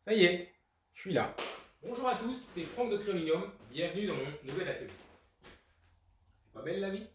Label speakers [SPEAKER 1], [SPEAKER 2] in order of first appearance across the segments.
[SPEAKER 1] Ça y est, je suis là. Bonjour à tous, c'est Franck de Créolinium. Bienvenue dans mon nouvel atelier. C'est pas belle la vie?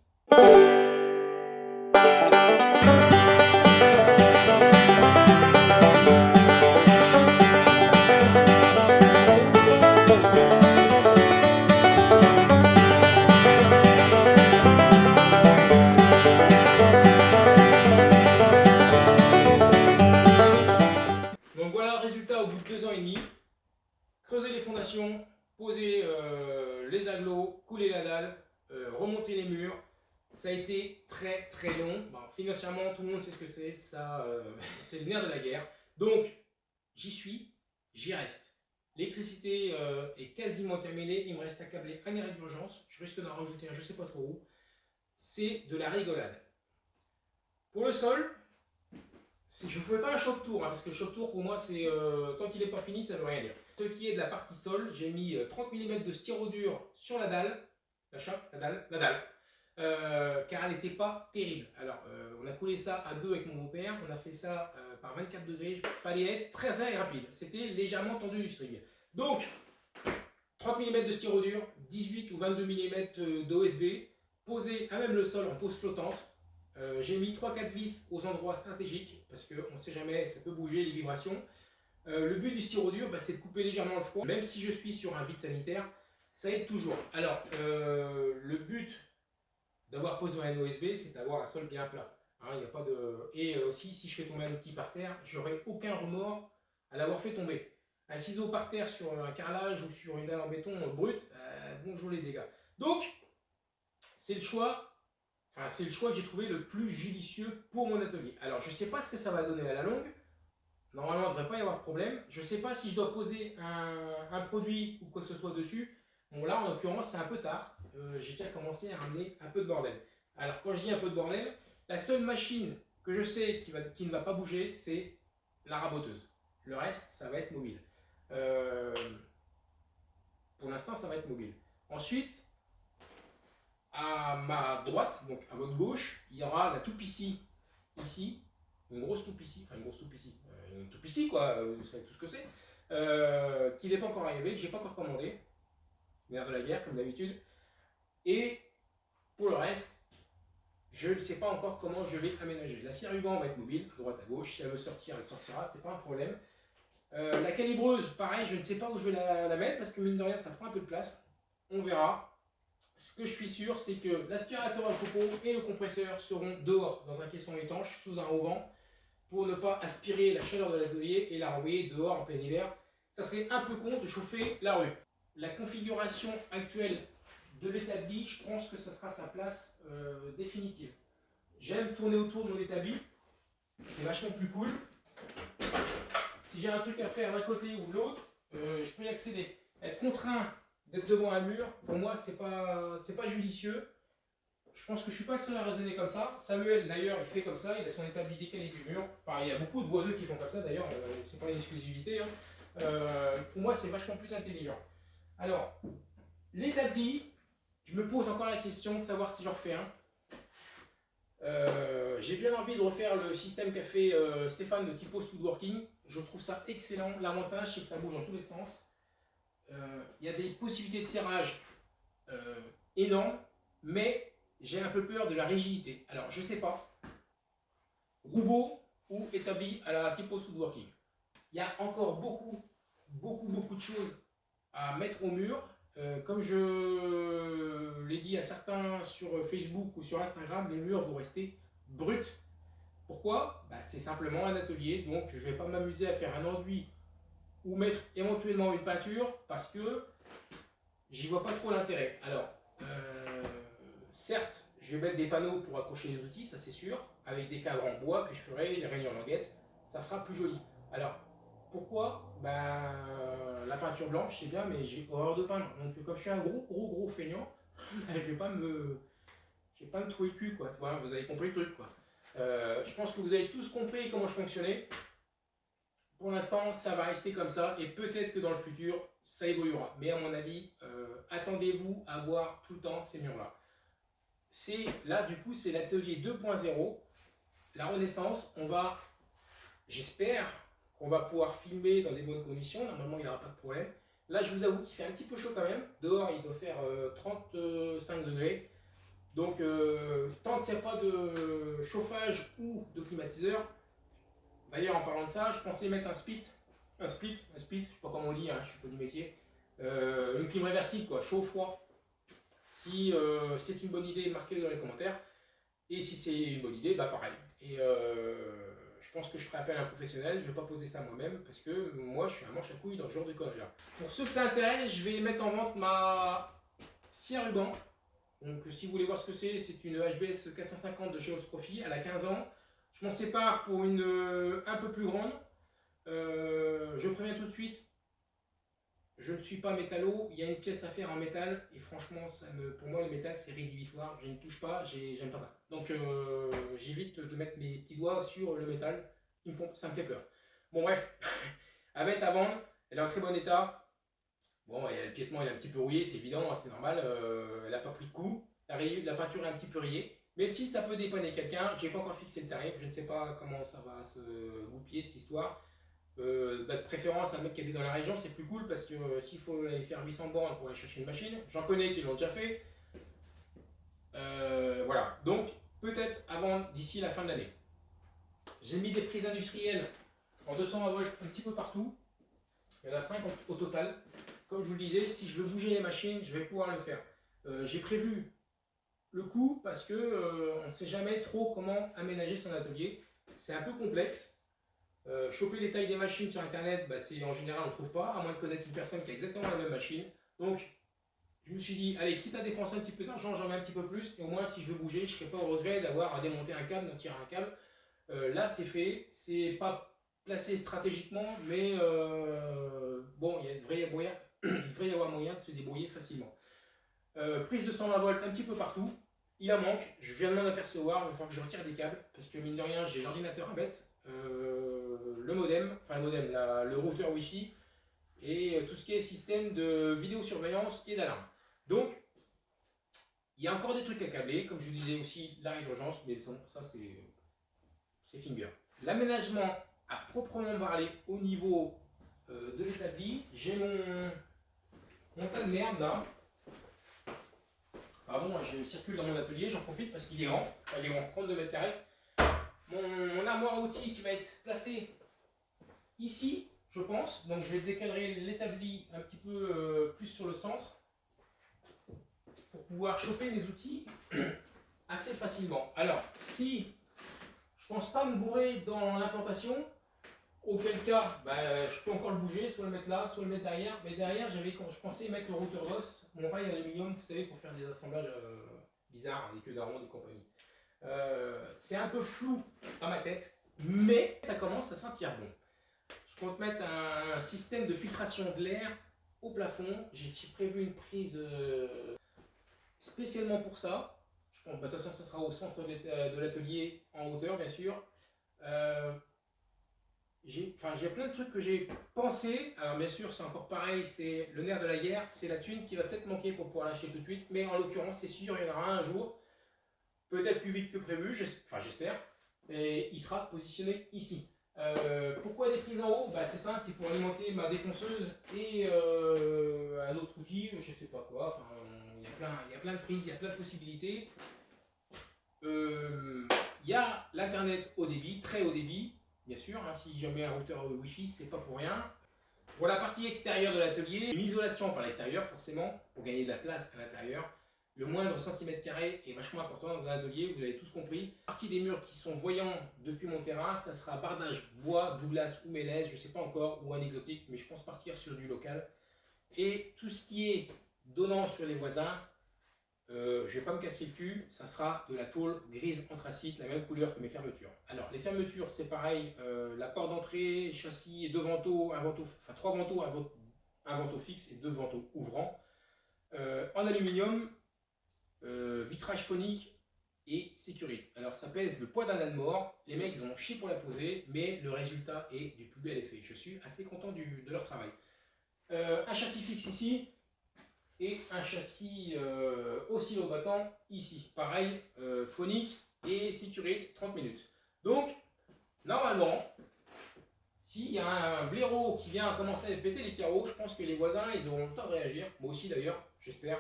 [SPEAKER 1] Ça a été très très long. Bon, financièrement, tout le monde sait ce que c'est. Ça, euh, c'est le nerf de la guerre. Donc, j'y suis, j'y reste. L'électricité euh, est quasiment terminée. Il me reste à câbler un arrêt d'urgence. Je risque d'en rajouter un, je sais pas trop où. C'est de la rigolade. Pour le sol, je ne fais pas un choc tour, hein, parce que le choc tour pour moi, c'est euh, tant qu'il n'est pas fini, ça ne veut rien dire. Ce qui est de la partie sol, j'ai mis euh, 30 mm de styro dur sur la dalle, la chape, la dalle, la dalle, euh, car elle n'était pas terrible. Alors, euh, on a coulé ça à deux avec mon beau-père, on a fait ça euh, par 24 degrés, il fallait être très très rapide. C'était légèrement tendu du string. Donc, 30 mm de styro dur, 18 ou 22 mm d'OSB, posé à même le sol en pose flottante. J'ai mis 3-4 vis aux endroits stratégiques parce qu'on ne sait jamais, ça peut bouger les vibrations. Le but du styro dur, bah, c'est de couper légèrement le froid. Même si je suis sur un vide sanitaire, ça aide toujours. Alors, le but d'avoir posé un OSB, c'est d'avoir un sol bien plat. Hein. Et aussi, si je fais tomber un outil par terre, j'aurai aucun remords à l'avoir fait tomber. Un ciseau par terre sur un carrelage ou sur une dalle en béton brute, euh, bonjour les dégâts. Donc, c'est le choix Enfin, c'est le choix que j'ai trouvé le plus judicieux pour mon atelier. Alors, je ne sais pas ce que ça va donner à la longue. Normalement, il ne devrait pas y avoir de problème. Je ne sais pas si je dois poser un, produit ou quoi que ce soit dessus. Bon, là, en l'occurrence, c'est un peu tard. Euh, j'ai déjà commencé à ramener un peu de bordel. Alors, quand je dis un peu de bordel, la seule machine que je sais qui, ne va pas bouger, c'est la raboteuse. Le reste, ça va être mobile. Euh, pour l'instant, ça va être mobile. Ensuite, à ma droite, donc à votre gauche, il y aura la toupe ici, ici, une grosse toupe ici, enfin une grosse toupe ici, euh, une toupe ici quoi, vous savez tout ce que c'est, qui n'est pas encore arrivé, que j'ai pas encore commandé, de la guerre comme d'habitude, et pour le reste, je ne sais pas encore comment je vais aménager. La scie ruban va être mobile, à droite à gauche, si elle veut sortir, elle sortira, c'est pas un problème. Euh, la calibreuse, pareil, je ne sais pas où je vais la, mettre, parce que mine de rien, ça prend un peu de place, on verra, ce que je suis sûr, c'est que l'aspirateur à copeaux et le compresseur seront dehors dans un caisson étanche sous un auvent pour ne pas aspirer la chaleur de l'atelier et la renvoyer dehors en plein hiver. Ça serait un peu con de chauffer la rue. La configuration actuelle de l'établi, je pense que ça sera sa place euh, définitive. J'aime tourner autour de mon établi, c'est vachement plus cool. Si j'ai un truc à faire d'un côté ou de l'autre, euh, je peux y accéder. Être contraint d'être devant un mur, pour moi, c'est pas, pas judicieux. Je pense que je suis pas le seul à raisonner comme ça. Samuel, d'ailleurs, il fait comme ça, il a son établi décalé du mur. Enfin, il y a beaucoup de boiseux qui font comme ça, d'ailleurs, euh, c'est pas une exclusivité. Hein. Euh, pour moi, c'est vachement plus intelligent. Alors, l'établi, je me pose encore la question de savoir si j'en refais un. Euh, J'ai bien envie de refaire le système qu'a fait euh, Stéphane de Typo Woodworking. Je trouve ça excellent. L'avantage, c'est que ça bouge dans tous les sens euh, il y a des possibilités de serrage énormes, mais j'ai un peu peur de la rigidité. Alors, je sais pas, Roubaud ou établi à la typo woodworking. Il y a encore beaucoup, beaucoup, beaucoup de choses à mettre au mur. Euh, comme je l'ai dit à certains sur Facebook ou sur Instagram, les murs vont rester bruts. Pourquoi? Bah, C'est simplement un atelier, donc je ne vais pas m'amuser à faire un enduit ou mettre éventuellement une peinture parce que j'y vois pas trop l'intérêt. Alors, euh, certes, je vais mettre des panneaux pour accrocher les outils, ça c'est sûr, avec des cadres en bois que je ferai, les réunions languettes, ça fera plus joli. Alors, pourquoi ben, La peinture blanche, c'est bien, mais j'ai horreur de peindre. Donc, comme je suis un gros, gros, gros feignant, ben, je vais pas me... Je vais pas me trouver le cul, quoi. vous avez compris le truc, quoi. Euh, je pense que vous avez tous compris comment je fonctionnais. Pour l'instant, ça va rester comme ça et peut-être que dans le futur, ça évoluera. Mais à mon avis, euh, attendez-vous à voir tout le temps ces murs-là. C'est Là, du coup, c'est l'atelier 2.0. La renaissance, on va, j'espère, qu'on va pouvoir filmer dans des bonnes conditions. Normalement, il n'y aura pas de problème. Là, je vous avoue qu'il fait un petit peu chaud quand même. Dehors, il doit faire 35 degrés. Donc, tant qu'il n'y a pas de chauffage ou de climatiseur, d'ailleurs, en parlant de ça, je pensais mettre un split. Un split, un split, je ne sais pas comment on dit, hein, je suis pas du métier. une clim réversible, quoi, chaud-froid. Si c'est une bonne idée, marquez-le dans les commentaires. Et si c'est une bonne idée, bah pareil. Euh, je pense que je ferai appel à un professionnel, je ne vais pas poser ça moi-même parce que moi je suis un manche à couilles dans ce genre de conneries. Pour ceux que ça intéresse, je vais mettre en vente ma scie à ruban. Donc si vous voulez voir ce que c'est, c'est une HBS 450 de chez Profi, elle a 15 ans. Je m'en sépare pour une euh, un peu plus grande. Euh, je préviens tout de suite, je ne suis pas métallo, il y a une pièce à faire en métal et franchement, ça me, pour moi le métal c'est rédhibitoire, je ne touche pas, j'aime pas ça. Donc euh, j'évite de mettre mes petits doigts sur le métal, Ils me font, ça me fait peur. Bon bref, à mettre à elle est en très bon état. Bon, le piétement est un petit peu rouillé, c'est évident, c'est normal, euh, elle n'a pas pris de coup, la, peinture est un petit peu rayée. Mais si ça peut dépanner quelqu'un, j'ai pas encore fixé le tarif, je ne sais pas comment ça va se goupiller cette histoire. Euh, bah, de préférence, un mec qui habite dans la région, c'est plus cool parce que euh, s'il faut aller faire 800 bornes pour aller chercher une machine, j'en connais qui l'ont déjà fait. Voilà, donc la fin de l'année. J'ai mis des prises industrielles en 200 volts un petit peu partout. Il y en a 5 au total. Comme je vous le disais, si je veux bouger les machines, je vais pouvoir le faire. J'ai prévu le coup parce que on ne sait jamais trop comment aménager son atelier. C'est un peu complexe. Euh, choper les tailles des machines sur internet, bah, en général on ne trouve pas, à moins de connaître une personne qui a exactement la même machine. Donc je me suis dit, allez, quitte à dépenser un petit peu d'argent, j'en mets un petit peu plus, et au moins si je veux bouger, je ne serai pas au regret d'avoir à démonter un câble, de tirer un câble. Euh, là c'est fait, c'est pas placé stratégiquement, mais euh, bon, il, devrait y avoir, il devrait y avoir moyen de se débrouiller facilement. prise de 120 volts un petit peu partout, il en manque, je viens de m'en apercevoir, il va falloir que je retire des câbles, parce que mine de rien, j'ai l'ordinateur à mettre, euh, le modem, enfin le modem, le routeur Wi-Fi et euh, tout ce qui est système de vidéosurveillance et d'alarme. Donc, il y a encore des trucs à câbler, comme je vous disais aussi, l'arrêt d'urgence, mais ça c'est finger. L'aménagement à proprement parler au niveau euh, de l'établi, j'ai mon, mon tas de merde là. Pardon, je circule dans mon atelier, j'en profite parce qu'il est grand, il est grand, 32 mètres carrés mon, armoire à outils qui va être placée ici, je pense. Donc je vais décaler l'établi un petit peu euh, plus sur le centre pour pouvoir choper les outils assez facilement. Alors, si je pense pas me bourrer dans l'implantation, auquel cas, bah, je peux encore le bouger, soit le mettre là, soit le mettre derrière. Mais derrière, j'avais, je pensais mettre le routeur d'os, mon rail aluminium, vous savez, pour faire des assemblages euh, bizarres, avec queues d'aronde et compagnie. Euh, c'est un peu flou dans ma tête, mais ça commence à sentir bon. Je compte mettre un, système de filtration de l'air au plafond. J'ai prévu une prise euh, spécialement pour ça. Je pense, bah, de toute façon, ce sera au centre de l'atelier en hauteur, bien sûr. Euh, j'ai plein de trucs que j'ai pensé. Alors, bien sûr, c'est encore pareil, c'est le nerf de la guerre, c'est la thune qui va peut-être manquer pour pouvoir l'acheter tout de suite. Mais en l'occurrence, c'est sûr, il y en aura un jour peut-être plus vite que prévu, enfin j'espère, et il sera positionné ici. Euh, pourquoi des prises en haut? Bah, C'est simple, c'est pour alimenter ma défonceuse et euh, un autre outil, je sais pas quoi, il y a plein de prises, il y a plein de possibilités. Euh, il y a l'internet haut débit, très haut débit, bien sûr, hein, si jamais un routeur Wi-Fi, c'est pas pour rien. Pour la partie extérieure de l'atelier, une isolation par l'extérieur forcément, pour gagner de la place à l'intérieur. Le moindre centimètre carré est vachement important dans un atelier, vous avez tous compris. Partie des murs qui sont voyants depuis mon terrain, ça sera bardage bois, Douglas ou mélèze, je ne sais pas encore, ou un exotique, mais je pense partir sur du local. Et tout ce qui est donnant sur les voisins, euh, je ne vais pas me casser le cul, ça sera de la tôle grise anthracite, la même couleur que mes fermetures. Alors les fermetures, c'est pareil, euh, la porte d'entrée, châssis deux vantaux, un vantaux, enfin trois vantaux, un, vantaux fixe et deux vantaux ouvrants. Euh, en aluminium, vitrage phonique et sécurité. Alors ça pèse le poids d'un âne mort, les mecs ils ont chié pour la poser, mais le résultat est du plus bel effet. Je suis assez content de leur travail. Un châssis fixe ici, et un châssis euh, oscillo-battant ici. Pareil, euh, phonique et sécurité 30 minutes. Donc, normalement, S'il y a un blaireau qui vient commencer à péter les carreaux, je pense que les voisins, ils auront le temps de réagir. Moi aussi d'ailleurs, j'espère.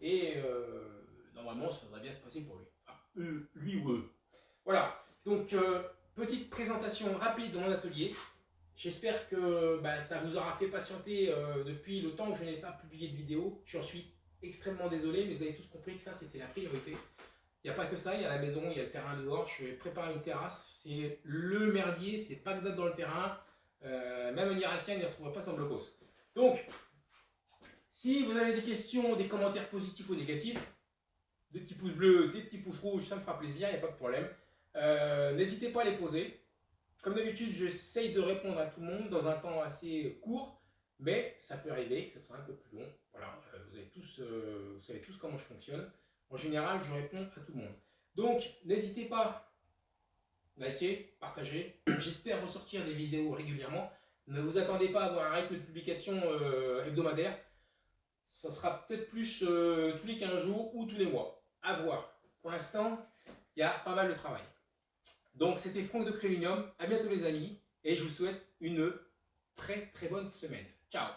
[SPEAKER 1] Et euh, normalement, ça va bien se passer pour lui. Enfin, eux, lui ou eux. Voilà. Donc, euh, petite présentation rapide de mon atelier. J'espère que bah, ça vous aura fait patienter euh, depuis le temps que je n'ai pas publié de vidéo. J'en suis extrêmement désolé, mais vous avez tous compris que ça, c'était la priorité. Il n'y a pas que ça, il y a la maison, il y a le terrain dehors. Je vais préparer une terrasse. C'est le merdier, c'est pas que dans le terrain. Euh, même un Irakien ne retrouvera pas son blocos. Donc, si vous avez des questions, des commentaires positifs ou négatifs, des petits pouces bleus, des petits pouces rouges, ça me fera plaisir, il n'y a pas de problème. Euh, n'hésitez pas à les poser. Comme d'habitude, j'essaye de répondre à tout le monde dans un temps assez court, mais ça peut arriver que ce soit un peu plus long. Voilà, euh, tous, vous savez tous comment je fonctionne. En général, je réponds à tout le monde. Donc, n'hésitez pas à liker, partager. J'espère ressortir des vidéos régulièrement. Ne vous attendez pas à avoir un rythme de publication euh, hebdomadaire. Ça sera peut-être plus euh, tous les 15 jours ou tous les mois. À voir. Pour l'instant, il y a pas mal de travail. Donc, c'était Franck de Créminium. À bientôt les amis. Et je vous souhaite une très très bonne semaine. Ciao